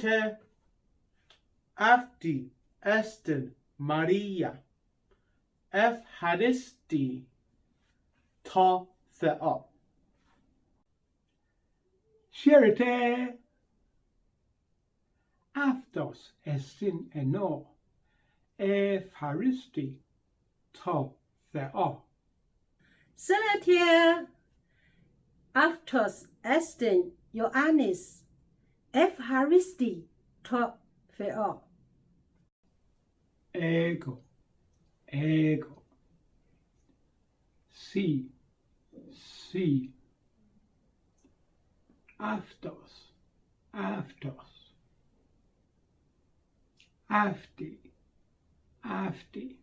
Charity Afti Esten Maria. F Haristi Ta Thea Charity Aftos estin eno. Efharisti to Thea Salatia Aftos Esten Ioannis افهاریستی تا فعا ego ego sí sí αυτός αυτός αυτή αυτή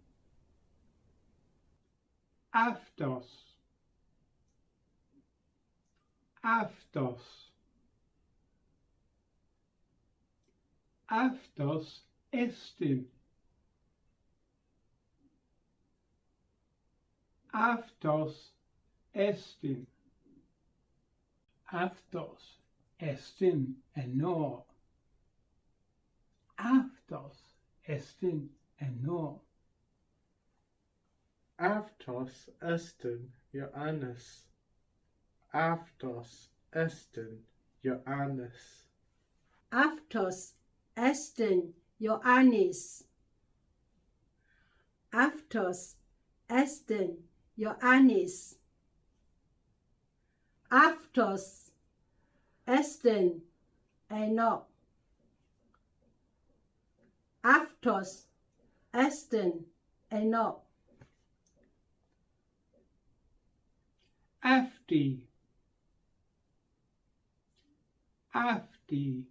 αυτός αυτός αυτός εστιν. Αυτός εστιν. Αυτός εστιν ενώ. Αυτός εστιν ενώ. Αυτός εστιν Ιωάννης. Αυτός εστιν Ιωάννης. Αυτός Esten Ioannis Aftos Esten Ioannis Aftos Esten Eno Aftos Esten Eno Afti. Afti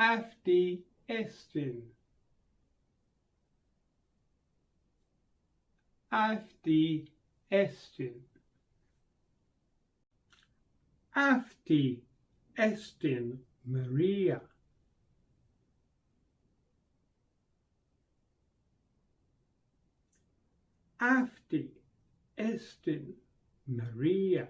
Afti estin. Afti estin. Afti estin Maria. Afti estin Maria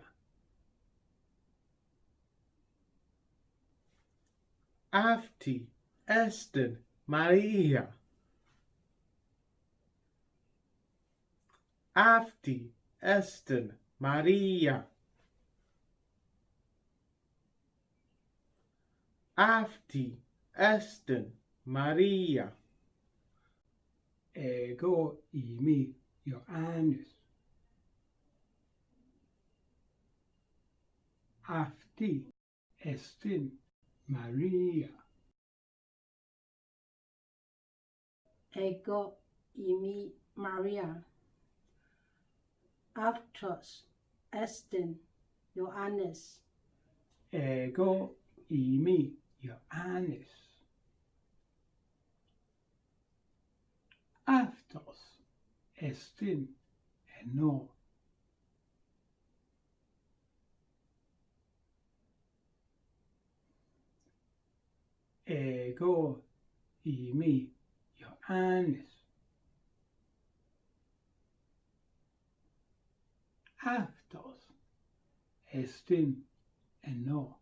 Αυτή Maria. Μαρία. Αυτή Maria. Μαρία. Αυτή Maria. Ego imi είμαι Ιωάννης. Αυτή εστιν Maria. Ego imi Maria. Αυτός estin Ιωάννης. Ego imi Ιωάννης. Αυτός estin ενώ ego imi Ioannis. Αυτός εστίν ενώ.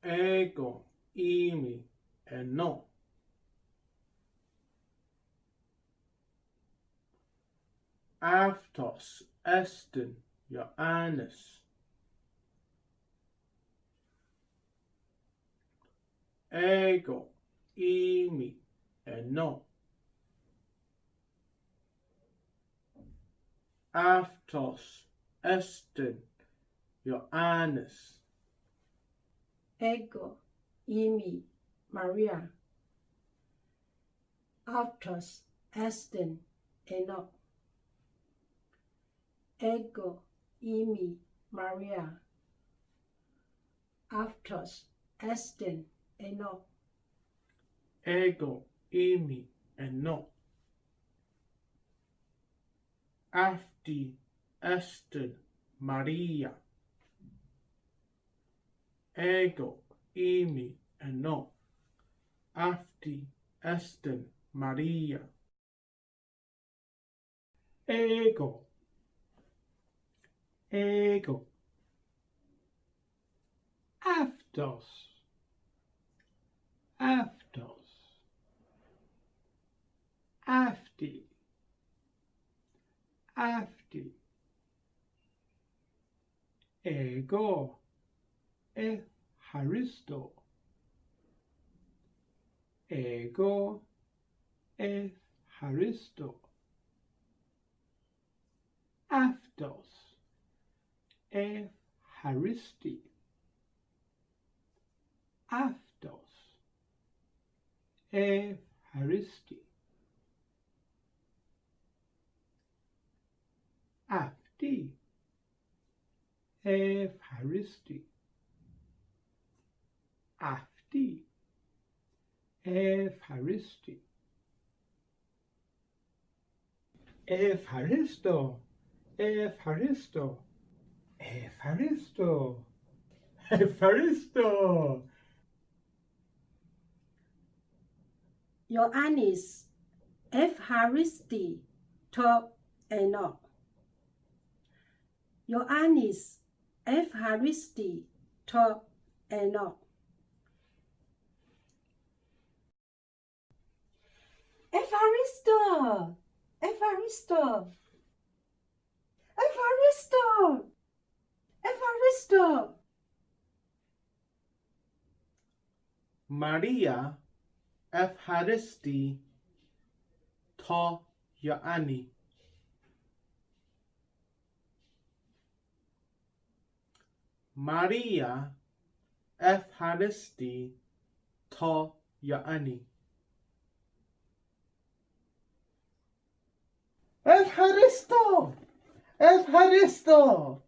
Ego imi ενώ. Αυτός εστίν Ioannis. Ego imi eno. Aftos Esten Johannes Ego imi Maria. Aftos Esten Eno. Ego imi Maria. Aftos Esten Eno Ego imi eno Afti Esten Maria Ego imi eno Afti Esten Maria ego ego αυτός Aftos. Afti. Afti. Ego. E haristo. Ego. E haristo. Aftos. E haristi. Aftos e. Haristi. Apti e. Haristi. Afti. E. Haristi. Efharisto, haristo Efharisto, haristo Your Honest Efharisti to Enoch. Yoannis Efharisti to Enoch. Evaristo! Evaristo! Evaristo! Evaristo! Maria افهرستی تا یعنی ماریا افهرستی تا یعنی افهرستو افهرستو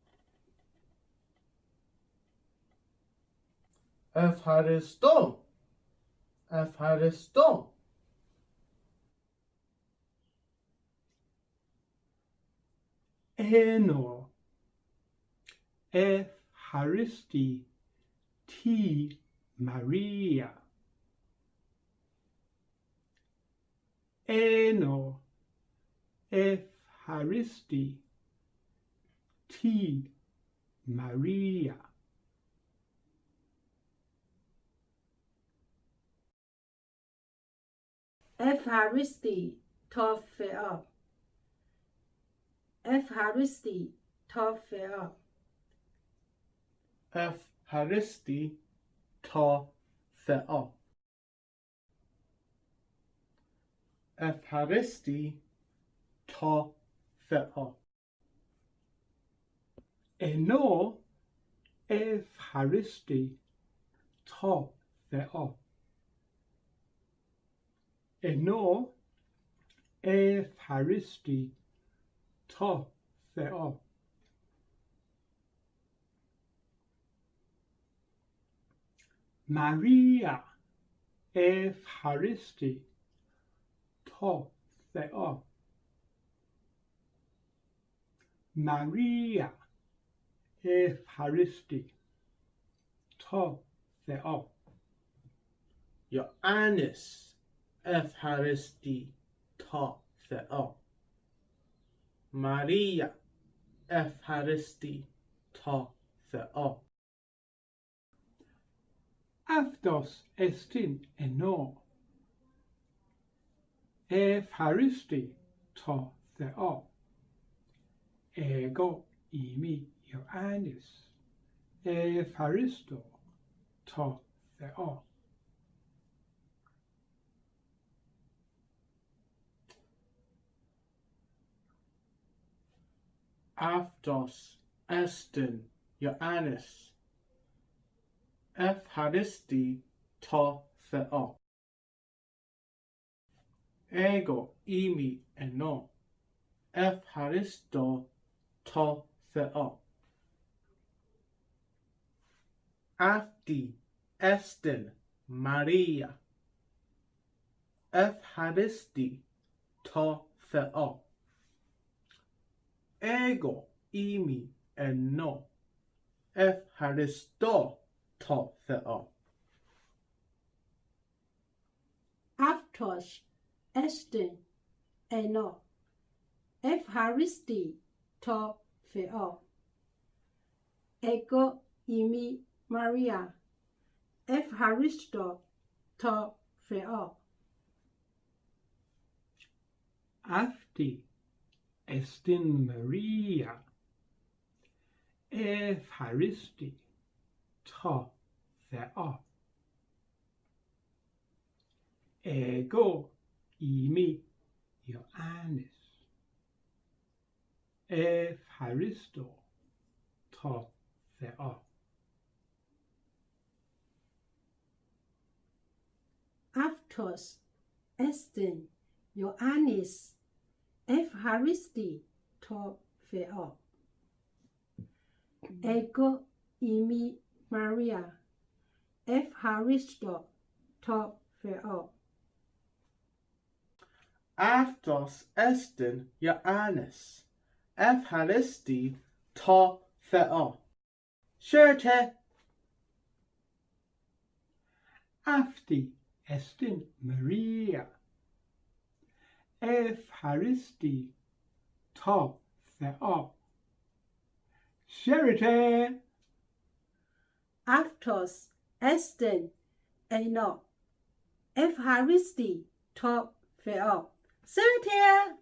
افهرستو Μαρία ενω ευχαριστεί τη Μαρία Ευχαριστεί το Θεό. افهرستی تافعا افهرستی تافعا افهرستی تافعا افهرستی تافعا انو افهرستی تافعا انو ای پریسکی تا به ماریا ای پریسکی تا به ماریا ای پریسکی تا به آ یا انیس ευχαριστή το Θεό. Μαρία ευχαριστή το Θεό. αυτός εστίν ενώ ευχαριστεί το Θεό εγώ είμαι Ιωάννης ευχαριστώ το Θεό Αυτός εστιν Ιωάννης ευχαριστή το Θεό. Εγώ είμαι ενώ ευχαριστώ το Θεό. Αυτή εστιν Μαρία ευχαριστή το Θεό. ego, imi, enno. افتضاح Aftos, Esten, Eno. Efharisti, to feo. Ego imi Maria. Efharisto, to feo. Afti, εστιν Μαρία. Ευχαριστή το Θεό. Εγώ είμαι Ιωάννης. Ευχαριστώ το Θεό. Αυτός εστιν Ιωάννης, ευχαριστεί το Θεό. Εγώ είμαι Μαρία, ευχαριστώ το Θεό. Αυτός εστιν Ιωάννης. Ευχαριστή το Θεό. Σύρτε. Αυτή εστιν Μαρία. Haristi top the up Sherite. Aftos Esten Eno F Haristi top the up Sherite.